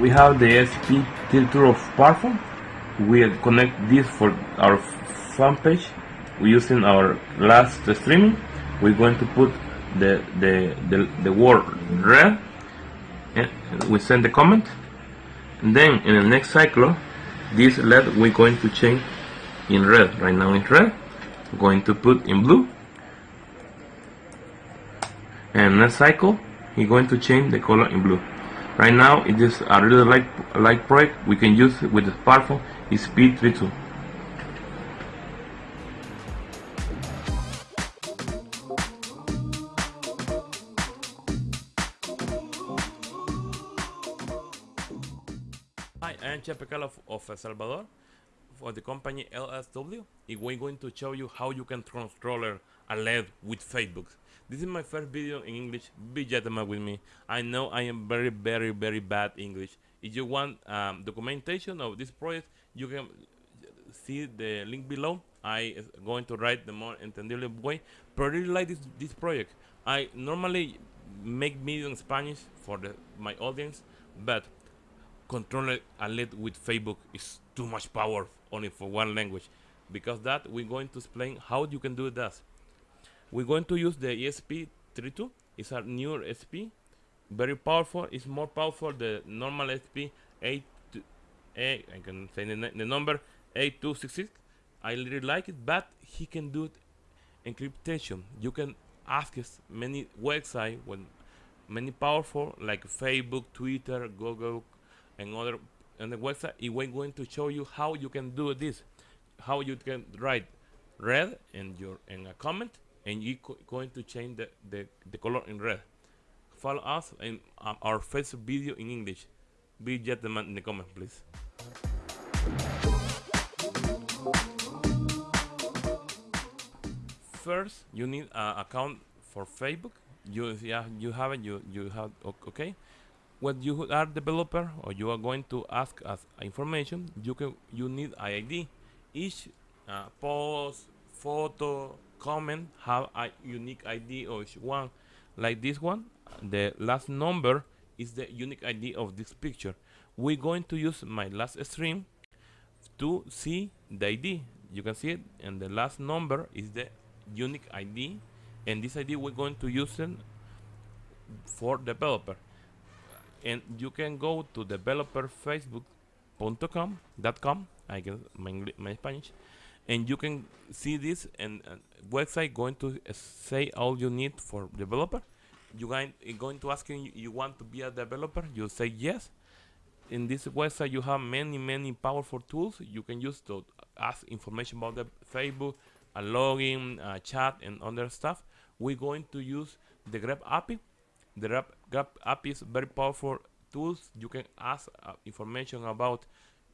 we have the SP filter of Parfum. We connect this for our fan page. We're using our last streaming. We're going to put the the the, the word red. And we send the comment. Then in the next cycle, this LED we're going to change in red. Right now it's red. Going to put in blue. And next cycle, we're going to change the color in blue. Right now it is a really light, light project we can use with the smartphone ESP32. El Salvador for the company ALSW. And we're going to show you how you can control a LED with Facebook. This is my first video in English. Be gentleman with me. I know I am very, very, very bad English. If you want um, documentation of this project, you can see the link below. I am going to write the more entendible way. But I really like this, this project. I normally make videos in Spanish for the, my audience, but controlling a LED with Facebook is too much power only for one language. Because that, we're going to explain how you can do that. We're going to use the ESP32. It's a newer ESP, very powerful. It's more powerful the normal ESP 8. A, eh, I can say the, the number 8266. I really like it, but he can do it encryptation. You can ask us many websites when many powerful like Facebook, Twitter, Google, and other the website. We're going to show you how you can do this, how you can write red in your in a comment and you're going to change the, the, the color in red. Follow us in um, our first video in English. Be gentleman in the comment, please. First, you need an account for Facebook. You yeah, you have it. You you have okay. When you are developer or you are going to ask us information, you can you need ID. Each uh, post, photo, comment have a unique ID of each one. Like this one, the last number is the unique ID of this picture. We're going to use my last stream to see the ID. You can see it, and the last number is the unique ID, and this ID we're going to use it for developer. And you can go to developerfacebook.com.com. I guess my, my Spanish and you can see this and uh, website going to say all you need for developer. You going going to ask you you want to be a developer? You say yes. In this website you have many many powerful tools. You can use to ask information about the facebook a login a chat and other stuff. We're going to use the graph api the graph, graph api is very powerful tools you can ask uh, information about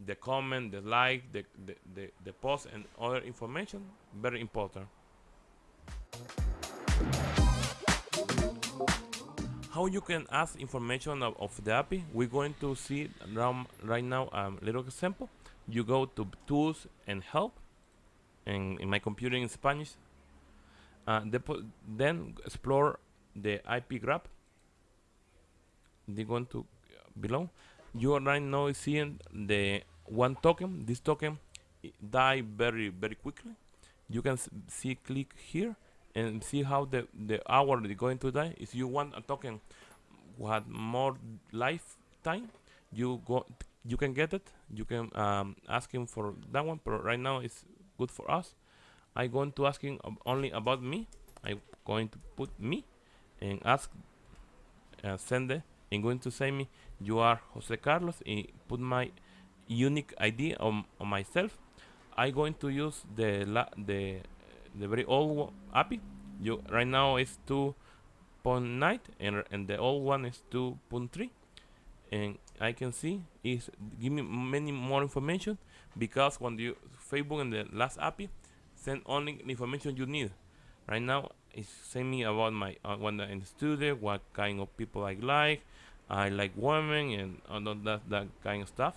the comment, the like, the, the, the, the post and other information, very important. How you can ask information of, of the API, we're going to see around right now a um, little example. You go to tools and help, and in my computer in Spanish, uh, then explore the IP graph. They're going to below you are right now seeing the one token this token die very very quickly. You can see click here and see how the the hour is going to die. If you want a token with more lifetime you go you can get it. You can um, ask him for that one but right now it's good for us. I'm going to ask him only about me. I'm going to put me and ask uh, send it I'm going to say me you are Jose Carlos and put my unique ID on, on myself. I'm going to use the la the the very old API you right now is 2.9 and, and the old one is 2.3 and I can see is give me many more information because when you Facebook and the last API send only information you need. Right now it's saying me about my uh, when I'm in the studio what kind of people I like. I like women and all that that kind of stuff.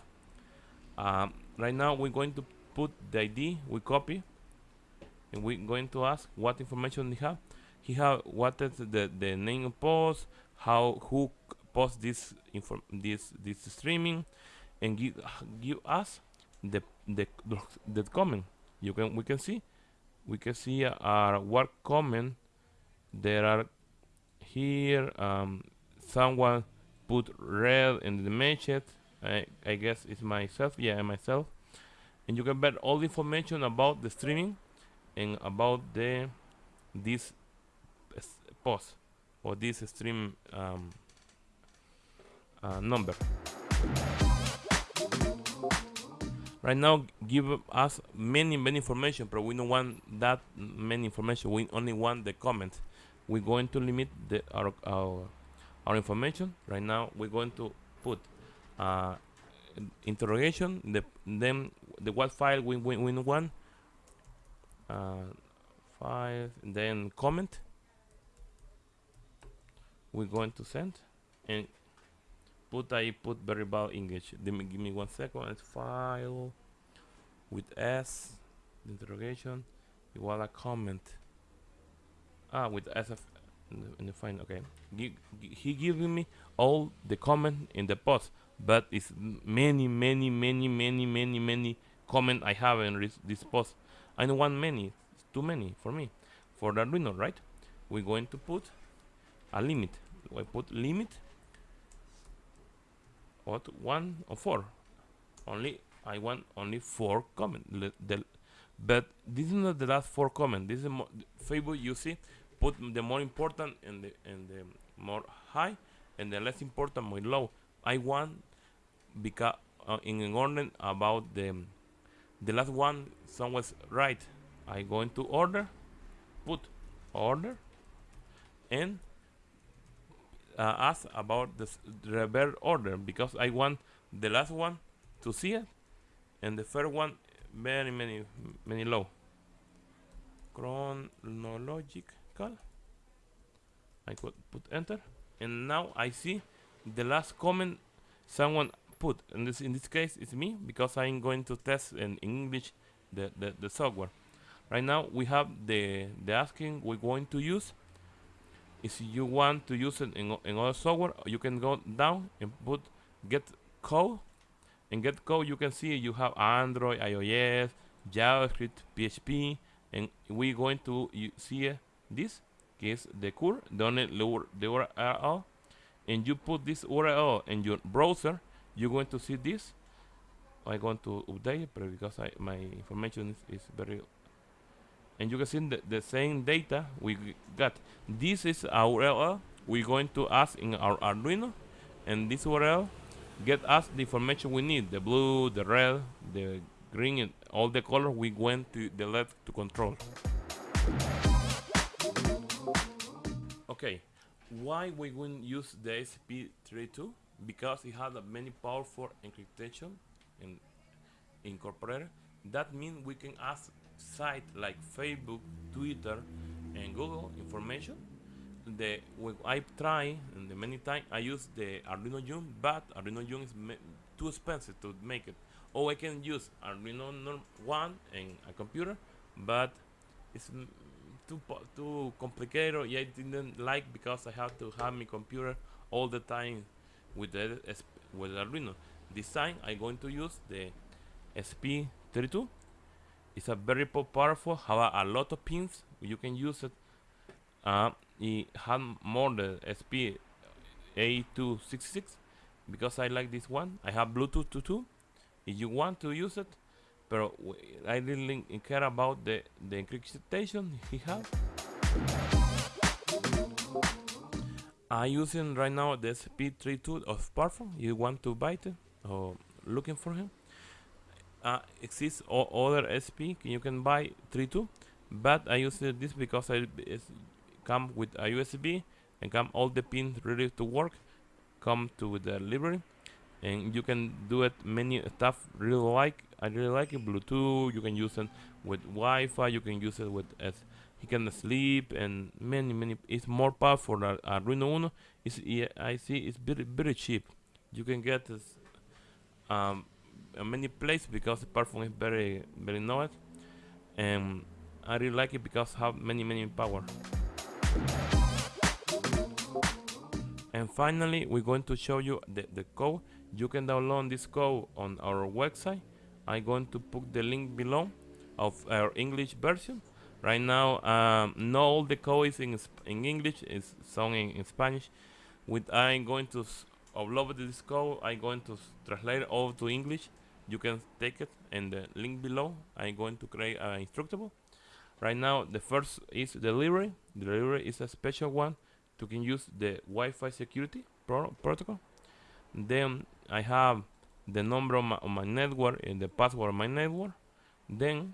um, right now we're going to put the ID we copy and we're going to ask what information he have. He have what is the the name of post how who post this inform this this streaming and give give us the the the comment. You can we can see we can see our work comment there are here um, someone put red in the message I, I guess it's myself. Yeah myself. And you can get all the information about the streaming and about the this post or this stream um, uh, number. Right now give us many many information but we don't want that many information. We only want the comment we're going to limit the our our, our information. Right now we're going to put uh, interrogation the then the what file we, we, we want uh, file then comment. We're going to send and put I put variable English. Give me, give me one second. It's file with S interrogation you want a comment ah with SF in the, in the fine okay. He giving me all the comment in the post but it's many many many many many many comment I have in this post. I don't want many it's too many for me. For the Arduino right? We're going to put a limit. I put limit what one or four. Only I want only four comment the, but this is not the last four comment. This is more Facebook you see put the more important and the and the more high and the less important more low. I want because uh, in an order about the the last one someone's right. I going to order put order and uh, ask about the reverse order because I want the last one to see it and the first one very many many low chronological I could put enter. And now I see the last comment someone put. In this in this case it's me because I'm going to test in English the, the, the software. Right now we have the the asking we're going to use. If you want to use it in, in other software you can go down and put get code. In get code you can see you have android ios javascript php and we're going to see this is the the only the url and you put this url in your browser you're going to see this. I'm going to update it because I, my information is, is very and you can see the, the same data we got. This is our URL we're going to ask in our Arduino and this URL get us the information we need the blue the red the green and all the color we went to the left to control okay why we wouldn't use the ESP32 because it has a many powerful encryption and incorporated that means we can ask sites like Facebook, Twitter, and Google information. The when I try and the many times I use the Arduino Uno, but Arduino Uno is too expensive to make it. Or I can use Arduino One and a computer, but it's too too complicated. Yeah, I didn't like because I have to have my computer all the time with the with Arduino. This time I'm going to use the ESP32. it's a very powerful have a, lot of pins you can use it uh, it had more the SP A266 because I like this one I have Bluetooth to two if you want to use it but I didn't care about the the encryption he had. I'm using right now the ESP32 of Powerful you want to buy it or looking for him? Uh, exists other ESP you can buy 3.2 but I use this because I come with a USB and come all the pins ready to work come to the library and you can do it many stuff really like I really like it Bluetooth you can use it with Wi-Fi you can use it with as he can sleep and many many it's more powerful than Arduino Uno. It's, I see it's very very cheap. You can get this um, many places because the perfume is very very nice. And I really like it because have many many power. And finally we're going to show you the, the code you can download this code on our website. I'm going to put the link below of our English version. Right now um, not all the code is in, in English it's some in, in Spanish. With I'm going to upload this code I'm going to translate all to English. You can take it and the link below. I'm going to create an instructable. Right now the first is delivery. Delivery is a special one to can use the Wi-Fi security pro protocol. Then I have the number of my, of my network and the password of my network. Then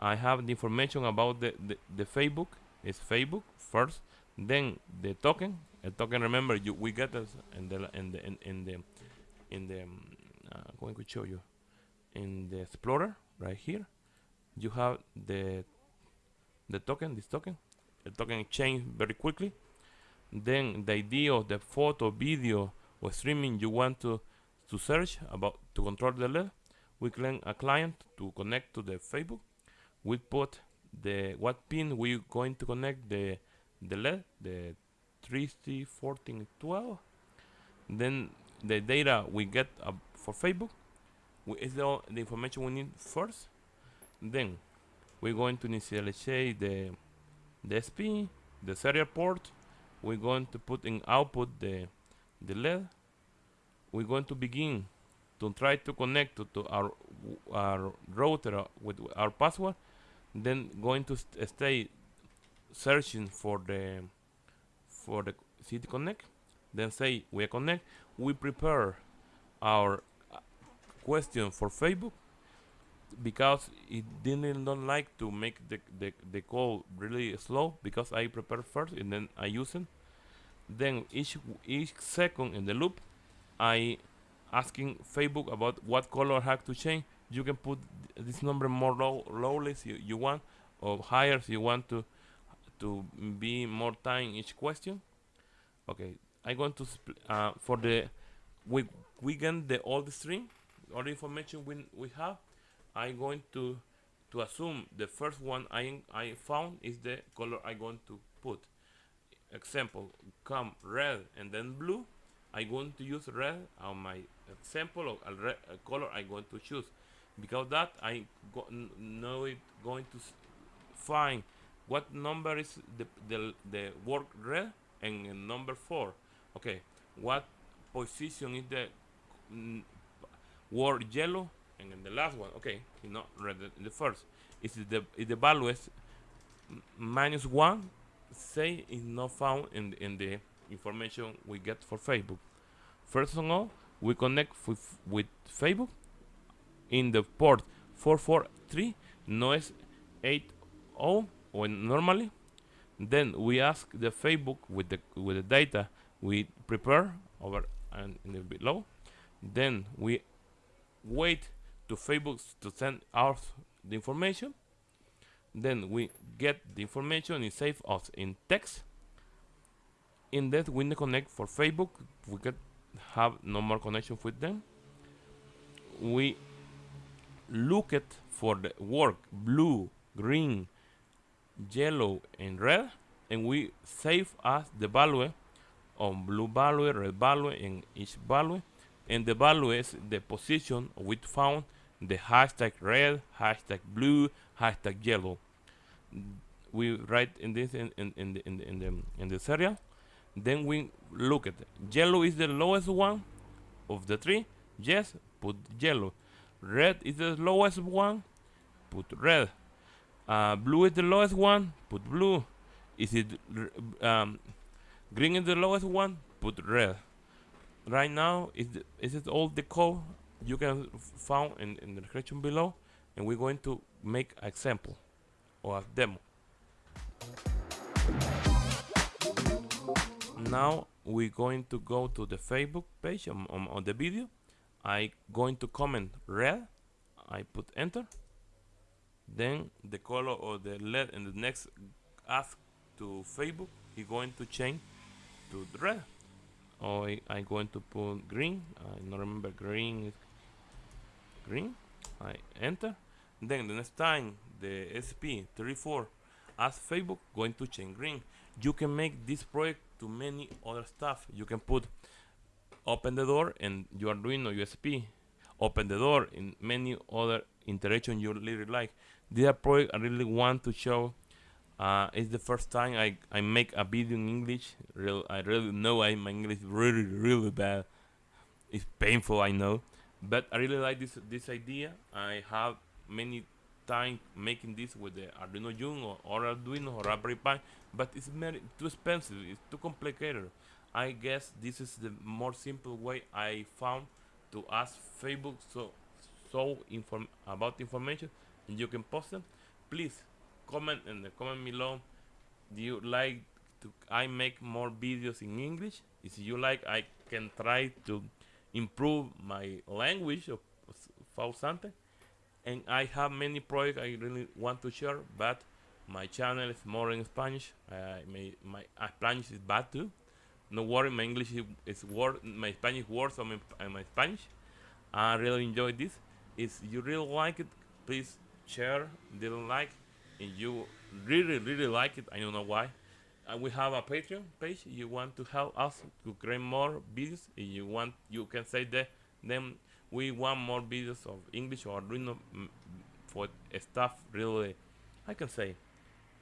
I have the information about the, the, the Facebook. Is Facebook first. Then the token. A token remember you we get this in the in the in, in the in the um, uh, going to show you in the explorer right here. You have the the token this token. The token change very quickly. Then the idea of the photo video or streaming you want to to search about to control the LED we claim a client to connect to the Facebook. We put the what pin we going to connect the the LED the 3C 14 12 then the data we get uh, for Facebook we, is the, the information we need first. Then we're going to initialize the the SP the serial port. We're going to put in output the the LED we're going to begin to try to connect to, to our our router with our password then going to st stay searching for the for the city connect then say we connect. We prepare our uh, question for facebook because it didn't don't like to make the, the, the call really slow because I prepare first and then I use it. Then each each second in the loop I asking Facebook about what color have to change. You can put this number more low lowly you, you want or higher if you want to to be more time each question. Okay I'm going to uh, for the we we get the old string all the information we, we have I'm going to to assume the first one I I found is the color I'm going to put. Example come red and then blue I'm going to use red on my example of a, red, a color I'm going to choose. Because that I know it going to find what number is the, the, the word red and number four. Okay what position is the word yellow and in the last one. Okay you know red the first. Is the is the value is minus one. Say is not found in in the information we get for Facebook. First of all we connect with, Facebook in the port 443 noise 80 when normally. Then we ask the Facebook with the with the data we prepare over and in the below. Then we wait to Facebook to send out the information. Then we get the information and save us in text in that we connect for Facebook. We can have no more connection with them. We look at for the work blue green yellow and red and we save as the value on blue value red value and each value. And the value is the position we found the hashtag red hashtag blue hashtag yellow. We write in this in, in, in the in the in the in the serial then we look at it. yellow is the lowest one of the three. Yes put yellow. Red is the lowest one put red. Uh, blue is the lowest one put blue. Is it um, green is the lowest one put red. Right now is is it all the code? You can found in, in the description below and we're going to make example or a demo now we're going to go to the Facebook page on, on, on the video. I going to comment red. I put enter. Then the color of the LED in the next ask to Facebook is going to change to red. Or I, am going to put green. I don't remember green. Green. I enter. Then the next time the SP34 as Facebook going to change green. You can make this project to many other stuff. You can put open the door and you are doing a USP open the door in many other interaction you really like. This project I really want to show uh, it's the first time I, I make a video in English. Real, I really know I, my English is really really bad. It's painful I know. But I really like this this idea. I have many time making this with the Arduino Uno or, or Arduino or Raspberry Pi but it's very too expensive it's too complicated. I guess this is the more simple way I found to ask Facebook so so inform about information and you can post them. Please comment in the comment below do you like to I make more videos in English? If you like I can try to improve my language of something and I have many projects I really want to share but my channel is more in Spanish. Uh, my, my uh, Spanish is bad too. No worry my English is, is my Spanish words on my, my Spanish. I really enjoy this. If you really like it please share didn't like. And you really really like it I don't know why. We have a Patreon page. You want to help us to create more videos if you want you can say that then we want more videos of English or Arduino for stuff really I can say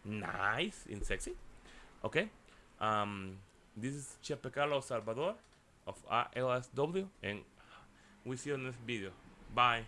nice and sexy. Okay um, this is Chepe Carlos Salvador of ALSW and we see you in this video. Bye